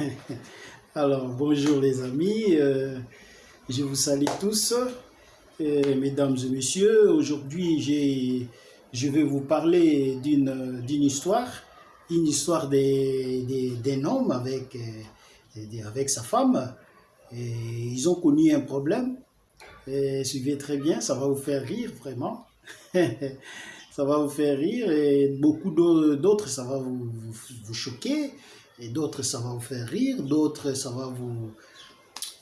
Alors, bonjour les amis, euh, je vous salue tous, euh, mesdames et messieurs. Aujourd'hui, je vais vous parler d'une histoire, une histoire d'un homme avec, euh, avec sa femme. Et ils ont connu un problème. Et suivez très bien, ça va vous faire rire vraiment. ça va vous faire rire et beaucoup d'au- d'autres, ça va vous choquer. Et d'autres, ça va vous faire rire. D'autres, ça va vous,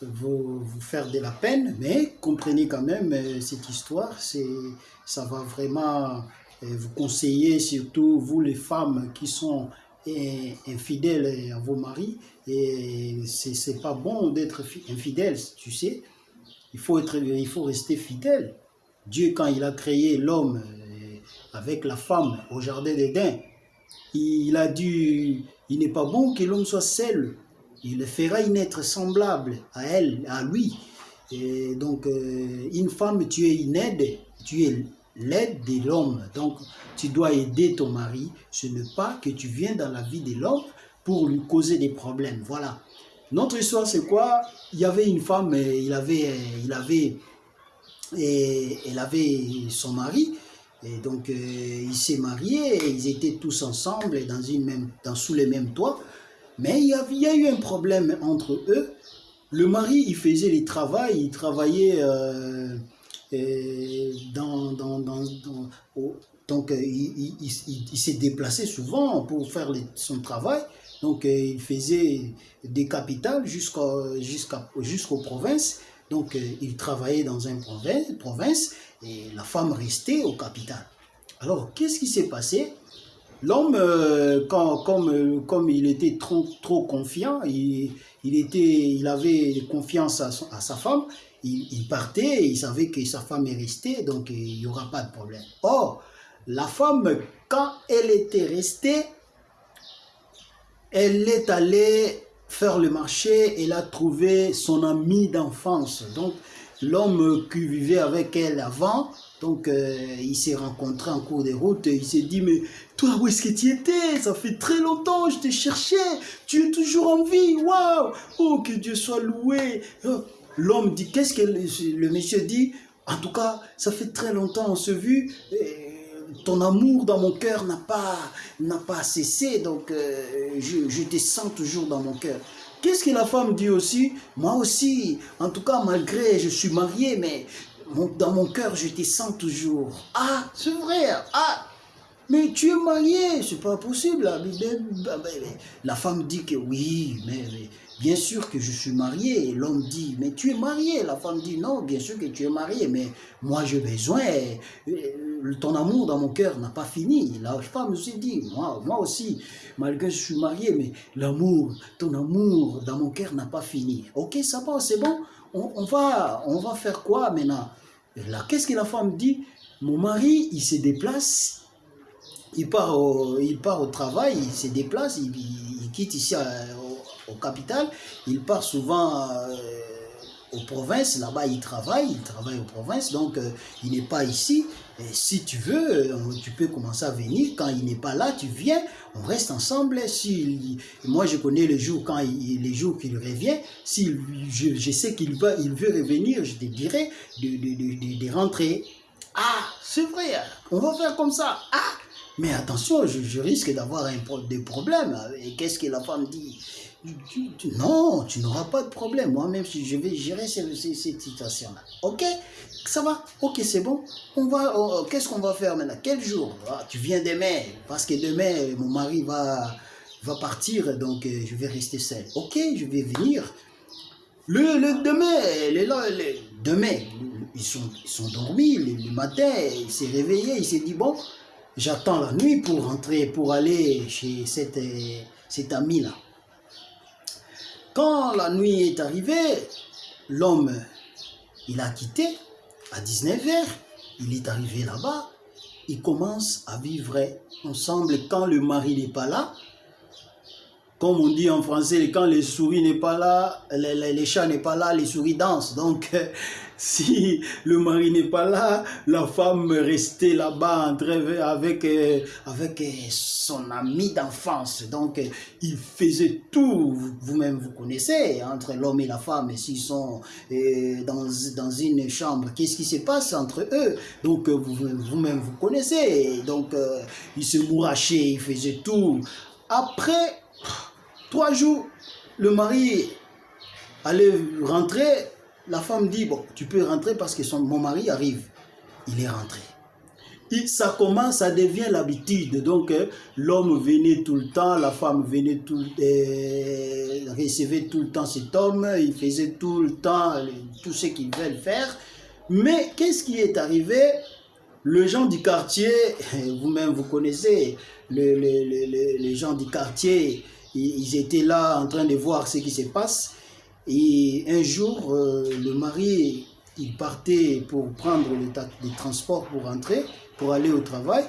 vous, vous faire de la peine. Mais comprenez quand même euh, cette histoire. C'est, ça va vraiment euh, vous conseiller, surtout vous les femmes qui sont euh, infidèles à vos maris. Et c'est, pas bon d'être fi- infidèle, tu sais. Il faut, être, il faut rester fidèle. Dieu, quand il a créé l'homme avec la femme au jardin d'Éden, il a dit, il n'est pas bon que l'homme soit seul. Il le fera une être semblable à elle, à lui. Donc, euh, une femme, tu es une aide, tu es l'aide de l'homme. Donc, tu dois aider ton mari. Ce n'est pas que tu viens dans la vie de l'homme pour lui causer des problèmes. Voilà. Notre histoire, c'est quoi? Il y avait une femme, euh, il avait, euh, il avait, et elle avait son mari. Et donc, euh, ils s'est mariés, et ils étaient tous ensemble dans une même, dans, sous les mêmes toits. Mais il y, a, il eu un problème entre eux. Le mari, il faisait les travaux, il travaillait euh, euh, dans, dans, donc, euh, il, il- il- il s'est déplacé souvent pour faire son travail. Donc, il faisait des capitales jusqu'à, jusqu'à, jusqu'aux provinces. Donc, euh, il travaillait dans une province, et la femme restait aux capitales. Alors, qu'est-ce qui s'est passé? L'homme, euh, comme, euh, comme il était trop, trop confiant, il, il, était, il avait confiance à, sa femme, il, il partait, il savait que sa femme est restée, donc il n'y aura pas de problème. Or, la femme, quand elle était restée, elle est allée faire le marché, elle a trouvé son ami d'enfance. Donc, l'homme qui vivait avec elle avant, donc euh, il s'est rencontré en cours de route, il s'est dit, mais toi, où est-ce que tu étais? Ça fait très longtemps, je te cherchais, tu es toujours en vie, waouh! Oh, que Dieu soit loué. Oh, L'homme dit, qu'est-ce que le, monsieur dit? En tout cas, ça fait très longtemps on se vu, et ton amour dans mon cœur n'a pas, pas cessé, donc euh, je, je te sens toujours dans mon cœur. Qu'est-ce que la femme dit aussi? Moi aussi, en tout cas, malgré je suis marié, mais dans mon cœur, je te sens toujours. Ah, c'est vrai. Ah, mais tu es marié, c'est pas possible. mais- La femme dit que oui, mais, mais bien sûr que je suis marié. L'homme dit, mais tu es marié. La femme dit, non, bien sûr que tu es marié, mais moi j'ai besoin. euh, Ton amour dans mon cœur n'a pas fini. La femme aussi dit, moi, moi aussi, malgré que je suis marié, mais l'amour, ton amour dans mon cœur n'a pas fini. Ok, ça va, c'est bon. On, va, on va faire quoi maintenant? Là, qu'est-ce que la femme dit? Mon mari, il se déplace il part au, il part au travail, il se déplace, il, il- quitte ici euh, au, au capital, il part souvent euh, aux provinces, là-bas il travaille, il travaille aux provinces, donc euh, il n'est pas ici. Si tu veux, euh, tu peux commencer à venir. Quand il n'est pas là, tu viens, on reste ensemble. Si, moi, je connais les jours quand il, les jours qu'il revient. Si je, sais qu'il va, il veut revenir, je te dirai de, de, de, de- rentrer. Ah, c'est vrai, on va faire comme ça. Ah, mais attention, je, risque d'avoir pro- des problèmes. Et qu'est-ce que la femme dit? Non, tu n'auras pas de problème. Moi-même, je vais gérer cette, situation-là. Ok? Ça va? Ok, c'est bon. On va. on- Qu'est-ce qu'on va faire maintenant? Quel jour? Ah, Tu viens demain. Parce que demain, mon mari va, va partir. Donc, euh, je vais rester seul. Ok, je vais venir. Le, le demain, les, là, les- demain, ils sont, ils sont dormis. Le, le matin, il s'est réveillé. Il s'est dit bon, j'attends la nuit pour rentrer, pour aller chez cette, euh, cet ami-là. Quand la nuit est arrivée, l'homme, il a quitté à 19h. Il est arrivé là-bas. Il commence à vivre ensemble quand le mari n'est pas là. Comme on dit en français, quand les souris n'est pas là, les, les, chats n'est pas là, les souris dansent. Donc, si le mari n'est pas là, la femme restait là-bas avec, euh, avec euh, son ami d'enfance. Donc, euh, il faisait tout, vous-même vous connaissez, entre l'homme et la femme, s'ils sont dans, dans une chambre, qu'est-ce qui se passe entre eux? Donc, vous-même vous connaissez. Donc, il se mourachait, il faisait tout. Après, trois jours, le mari allait rentrer la femme dit, bon, tu peux rentrer parce que mon mari arrive. Il est rentré. Ça commence, ça devient l'habitude. Donc, euh, l'homme venait tout le temps, la femme venait tout, euh, recevait tout le temps cet homme, il faisait tout le temps tout ce qu'ils veulent faire. Mais qu'est-ce qui est arrivé? Les gens du quartier, vous-même vous connaissez, les gens du quartier, ils étaient là en train de voir ce qui se passe. Et un jour, euh, le mari, il partait pour prendre le des transports pour rentrer, pour aller au travail.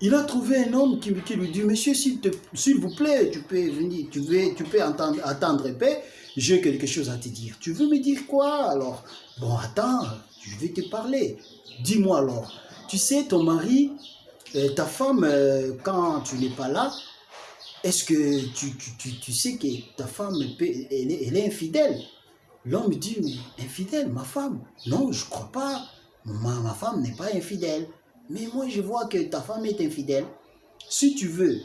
Il a trouvé un homme qui, lui dit, monsieur, s'il vous plaît, tu peux venir, tu, veux, tu peux entendre, attendre paix, j'ai quelque chose à te dire. Tu veux me dire quoi alors? Bon, attends, je vais te parler. Dis-moi alors, tu sais, ton mari, euh, ta femme, euh, quand tu n'es pas là, est-ce que tu, tu, tu, sais que ta femme, elle est, elle est infidèle? L'homme dit, infidèle, ma femme? Non, je ne crois pas. Ma, ma femme n'est pas infidèle. Mais moi, je vois que ta femme est infidèle. Si tu veux,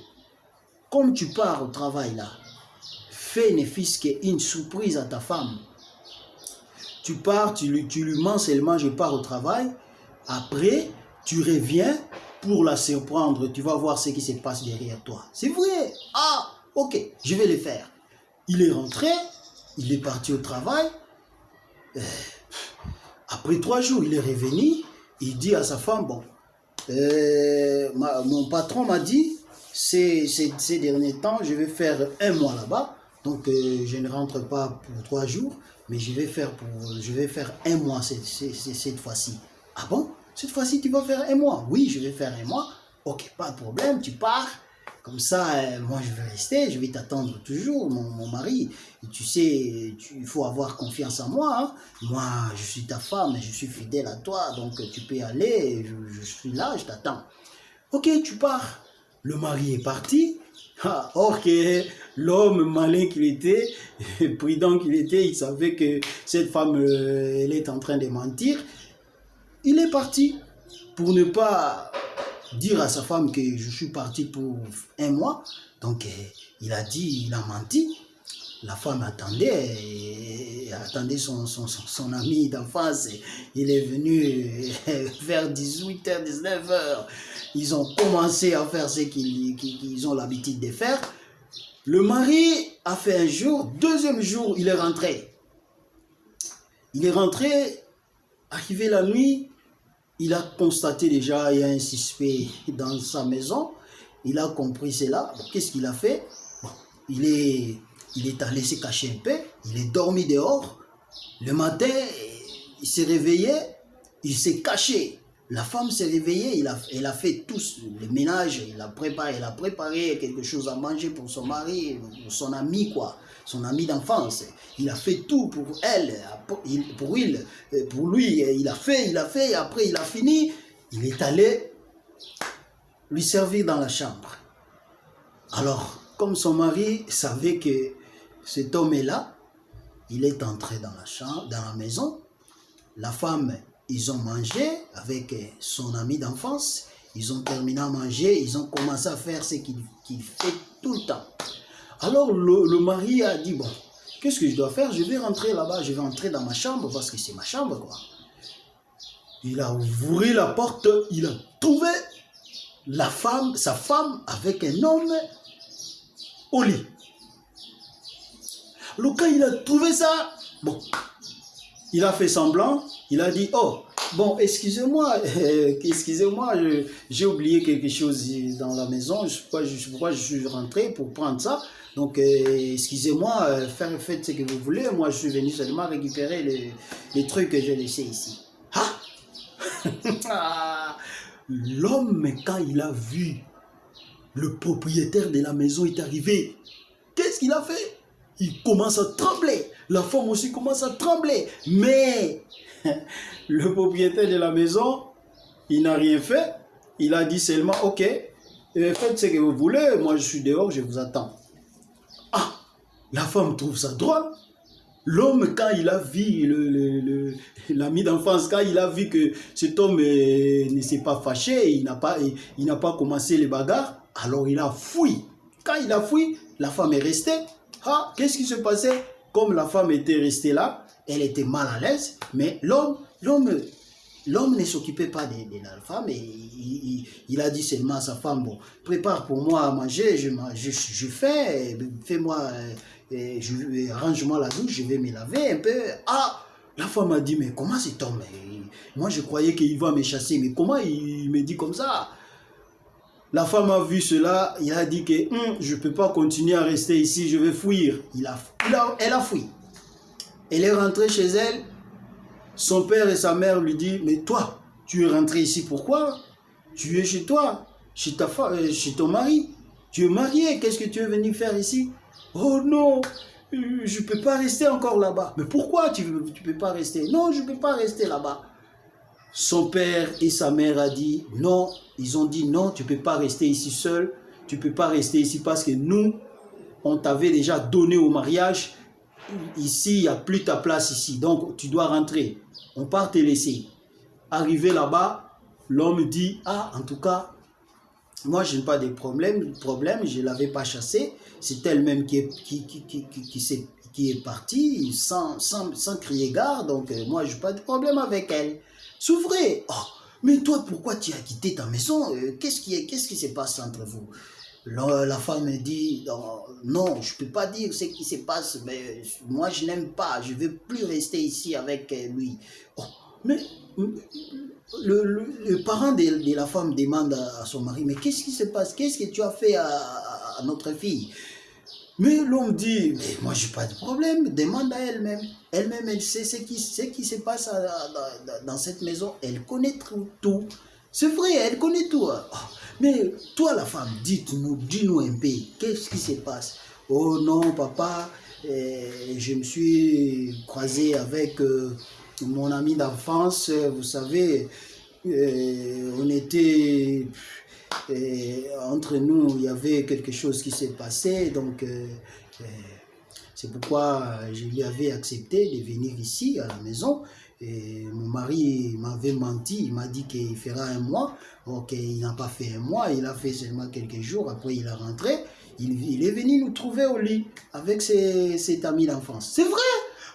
comme tu pars au travail là, fais ne fils une surprise à ta femme. Tu pars, tu tu lui mens seulement, je pars au travail. Après, tu reviens, pour la surprendre, tu vas voir ce qui se passe derrière toi. C'est vrai. Ah, ok, je vais le faire. Il est rentré, il est parti au travail. Euh, après trois jours, il est revenu. Il dit à sa femme, bon, euh, mon patron m'a dit, ces, ces, derniers temps, je vais faire un mois là-bas. Donc, euh, je ne rentre pas pour trois jours, mais je vais faire, pour, je vais faire un mois cette, cette fois-ci. Ah bon? Cette fois-ci, tu vas faire un mois. Oui, je vais faire un mois. Ok, pas de problème, tu pars. Comme ça, euh, moi, je vais rester, je vais t'attendre toujours, mon, mari. Et tu sais, il faut avoir confiance en moi. Hein. Moi, je suis ta femme, je suis fidèle à toi, donc tu peux aller, je, suis là, je t'attends. Ok, tu pars. Le mari est parti. Ah, ok, l'homme malin qu'il était, prudent qu'il était, il savait que cette femme, euh, elle est en train de mentir. Il est parti pour ne pas dire à sa femme que je suis parti pour un mois. Donc, eh, il a dit, il a menti. La femme attendait, attendait son, son, son, ami d'enfance. Il est venu eh, vers 18h, 19h. Ils ont commencé à faire ce qu'ils ont l'habitude de faire. Le mari a fait un jour, deuxième jour, il est rentré. Il est rentré, arrivé la nuit, il a constaté déjà il y a un suspect dans sa maison. Il a compris cela. Qu'est-ce qu'il a fait? Il, est, il est allé se cacher un peu. Il est dormi dehors. Le matin, il s'est réveillé. Il s'est caché. La femme s'est réveillée. Il a, elle a fait tout le ménage. Il a préparé, elle a préparé quelque chose à manger pour son mari, pour son ami, quoi son ami d'enfance. Il a fait tout pour elle, pour, il, pour lui. Il a fait, il a fait, et après il a fini. Il est allé lui servir dans la chambre. Alors, comme son mari savait que cet homme est là, il est entré dans la chambre, dans la maison. La femme, ils ont mangé avec son ami d'enfance. Ils ont terminé à manger, ils ont commencé à faire ce qu'il fait tout le temps. Alors le, mari a dit, bon, qu'est-ce que je dois faire? Je vais rentrer là-bas, je vais entrer dans ma chambre parce que c'est ma chambre, quoi. Il a ouvert la porte, il a trouvé la femme, sa femme avec un homme au lit. Le quand il a trouvé ça, bon, il a fait semblant, il a dit, oh, bon, excusez-moi, excusez-moi, j'ai oublié quelque chose dans la maison, je pas pourquoi je suis rentré pour prendre ça. Donc, euh, excusez-moi, euh, faites ce que vous voulez. Moi, je suis venu seulement récupérer les, les trucs que j'ai laissés ici. Ah L'homme, quand il a vu le propriétaire de la maison est arrivé, qu'est-ce qu'il a fait? Il commence à trembler. La femme aussi commence à trembler. Mais le propriétaire de la maison, il n'a rien fait. Il a dit seulement, ok, euh, faites ce que vous voulez, moi je suis dehors, je vous attends. Ah, la femme trouve ça drôle. L'homme, quand il a vu l'ami d'enfance, quand il a vu que cet homme euh, ne s'est pas fâché, il n'a pas, il, n'a pas commencé les bagarres, alors il a fui. Quand il a fui, la femme est restée. Ah, qu'est-ce qui se passait? Comme la femme était restée là, elle était mal à l'aise, mais l'homme, l'homme, l'homme ne s'occupait pas de, la femme et il, a dit seulement à sa femme, bon, prépare pour moi à manger, je, je, fais, fais-moi... Euh, et je, arrange-moi la douche, je vais me laver un peu. Ah, la femme m'a dit, mais comment cet homme Moi, je croyais qu'il va me chasser, mais comment il me dit comme ça? La femme a vu cela, il a dit que hum, je ne peux pas continuer à rester ici, je vais fuir. Il elle a fui. Elle est rentrée chez elle. Son père et sa mère lui disent, mais toi, tu es rentré ici pourquoi? Tu es chez toi, chez, ta femme, euh, chez ton mari. Tu es marié, qu'est-ce que tu es venu faire ici? Oh non, je ne peux pas rester encore là-bas. Mais pourquoi tu ne peux pas rester? Non, je ne peux pas rester là-bas. Son père et sa mère a dit non. Ils ont dit non, tu ne peux pas rester ici seul. Tu ne peux pas rester ici parce que nous, on t'avait déjà donné au mariage. Ici, il n'y a plus ta place ici. Donc, tu dois rentrer. On part te laisser. Arrivé là-bas, l'homme dit, ah, en tout cas, moi, je n'ai pas de problème, problème je ne l'avais pas chassé. C'est elle-même qui est, qui, qui, qui, qui, qui est partie sans, sans, sans, crier gare. Donc, euh, moi, je n'ai pas de problème avec elle. S'ouvrez. Oh, mais toi, pourquoi tu as quitté ta maison? Euh, Qu'est-ce qui, qui se passe entre vous? La, femme me dit, non, je ne peux pas dire ce qui se passe, mais moi, je n'aime pas. Je ne veux plus rester ici avec euh, lui. Oh, mais le, parent de, la femme demande à, son mari, mais qu'est-ce qui se passe? Qu'est-ce que tu as fait à, notre fille? Mais l'homme dit, mais moi je n'ai pas de problème, demande à elle-même. Elle-même, elle sait ce qui, ce qui se passe dans cette maison, elle connaît tout. C'est vrai, elle connaît tout. Oh, mais toi la femme, dites-nous, dis-nous un peu, qu'est-ce qui se passe? Oh non, papa, eh, je me suis croisé avec... Euh, mon ami d'enfance, vous savez, euh, on était euh, entre nous, il y avait quelque chose qui s'est passé, donc euh, c'est pourquoi je lui avais accepté de venir ici à la maison. Et mon mari m'avait menti, il m'a dit qu'il fera un mois. Ok, il n'a pas fait un mois, il a fait seulement quelques jours. Après, il est rentré. Il, est venu nous trouver au lit avec ses, cet ami d'enfance. C'est vrai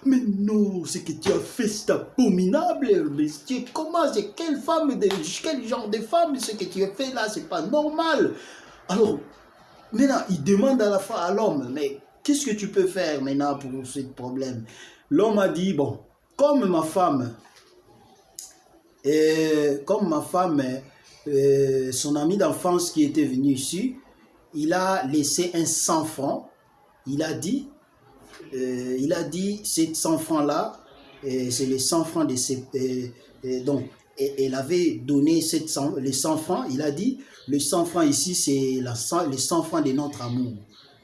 mais non, ce que tu as fait, c'est abominable, monsieur. Comment, c'est quelle femme, quel genre de femme, ce que tu as fait là, c'est pas normal. Alors, maintenant, il demande à la fois à l'homme, mais qu'est-ce que tu peux faire maintenant pour ce problème? L'homme a dit, bon, comme ma femme, et comme ma femme, euh, son ami d'enfance qui était venu ici, il a laissé un 100 francs. Il a dit, euh, il a dit, ces 100 francs-là, c'est les 100 francs de ces... donc, elle avait donné les 100 francs, il a dit, les 100 francs ici, c'est les 100 francs de notre amour.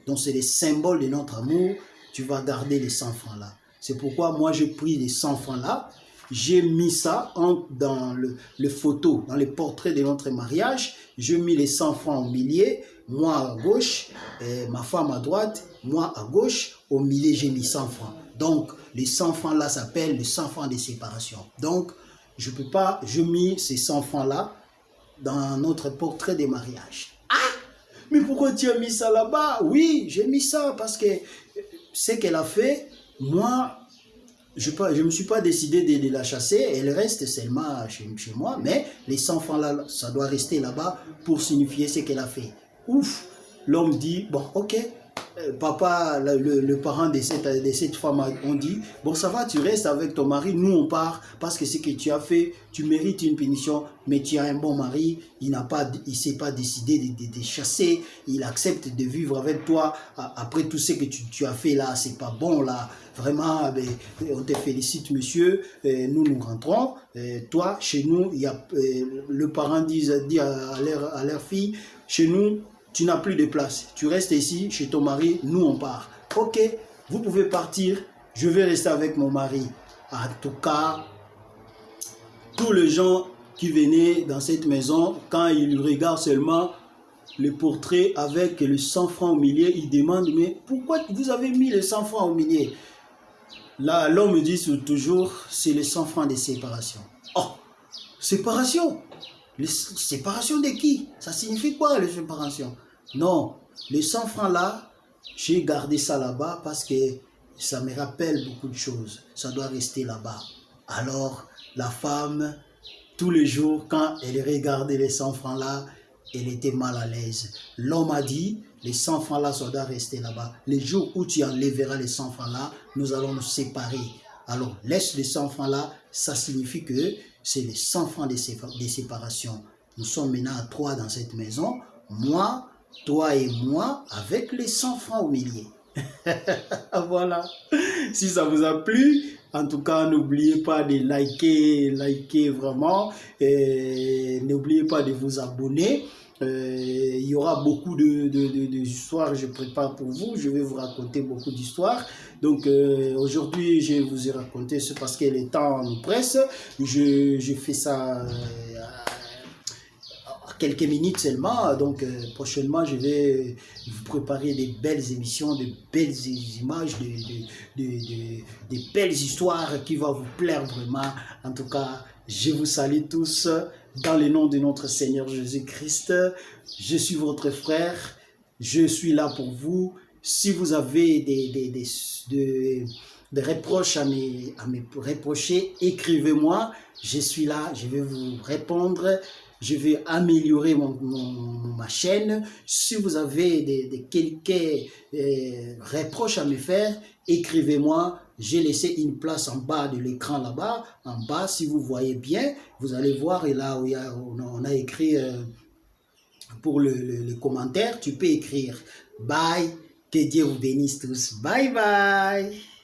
Donc, c'est les symboles de notre amour. Tu vas garder les 100 francs là. C'est pourquoi moi, j'ai pris les 100 francs là. J'ai mis ça en, dans le, le, photo, dans les portraits de notre mariage. J'ai mis les 100 francs au milieu, moi à gauche, ma femme à droite, moi à gauche, au milieu, j'ai mis 100 francs. Donc, les 100 francs là s'appellent les 100 francs de séparation. Donc, je peux pas, je mis ces 100 francs là dans notre portrait de mariage. Ah Mais pourquoi tu as mis ça là-bas? Oui, j'ai mis ça parce que ce qu'elle a fait, moi, je ne me suis pas décidé de, la chasser, elle reste seulement chez, chez moi, mais les 100 francs là, ça doit rester là-bas pour signifier ce qu'elle a fait. Ouf L'homme dit, bon, ok, euh, papa, le, parent de cette, de cette femme ont dit, bon ça va, tu restes avec ton mari, nous on part, parce que ce que tu as fait, tu mérites une punition, mais tu as un bon mari, il n'a pas, il s'est pas décidé de, de, chasser, il accepte de vivre avec toi, après tout ce que tu, as fait là, c'est pas bon là, vraiment, ben, on te félicite monsieur, euh, nous nous rentrons, euh, toi, chez nous, y a, le parent dit, dit à, leur, à leur fille, chez nous, tu n'as plus de place. Tu restes ici chez ton mari, nous on part. Ok, vous pouvez partir, je vais rester avec mon mari. En tout cas, tous les gens qui venaient dans cette maison, quand ils regardent seulement le portrait avec le 100 francs au milieu, ils demandent, mais pourquoi vous avez mis le 100 francs au milieu Là, l'homme me dit toujours, c'est le 100 francs de séparation. Oh, séparation? Séparation de qui? Ça signifie quoi, les séparation? Non, les 100 francs là, j'ai gardé ça là-bas parce que ça me rappelle beaucoup de choses. Ça doit rester là-bas. Alors, la femme, tous les jours, quand elle regardait les 100 francs là, elle était mal à l'aise. L'homme a dit, les 100 francs là, ça doit rester là-bas. Les jours où tu enlèveras les 100 francs là, nous allons nous séparer. Alors, laisse les 100 francs là, ça signifie que c'est les 100 francs de, séparation. Nous sommes maintenant à trois dans cette maison. Moi, toi et moi, avec les 100 francs au milieu. voilà. Si ça vous a plu, en tout cas, n'oubliez pas de liker, liker vraiment. N'oubliez pas de vous abonner. Euh, il y aura beaucoup de, de, je prépare pour vous. Je vais vous raconter beaucoup d'histoires. Donc euh, aujourd'hui, je vous ai raconté, c'est parce que le temps nous presse. Je, je fais ça euh, quelques minutes seulement. Donc prochainement, je vais vous préparer des belles émissions, de belles images, de, de, belles histoires qui vont vous plaire vraiment. En tout cas, je vous salue tous dans le nom de notre Seigneur Jésus-Christ. Je suis votre frère. Je suis là pour vous. Si vous avez des, des, des, des reproches à me, à me reprocher, écrivez-moi. Je suis là. Je vais vous répondre je vais améliorer mon, ma chaîne. Si vous avez des, quelques euh, reproches à me faire, écrivez-moi. J'ai laissé une place en bas de l'écran là-bas. En bas, si vous voyez bien, vous allez voir, et là où il y a, on, a, écrit euh, pour le, le commentaire, tu peux écrire « Bye ». Que Dieu vous bénisse tous. Bye bye.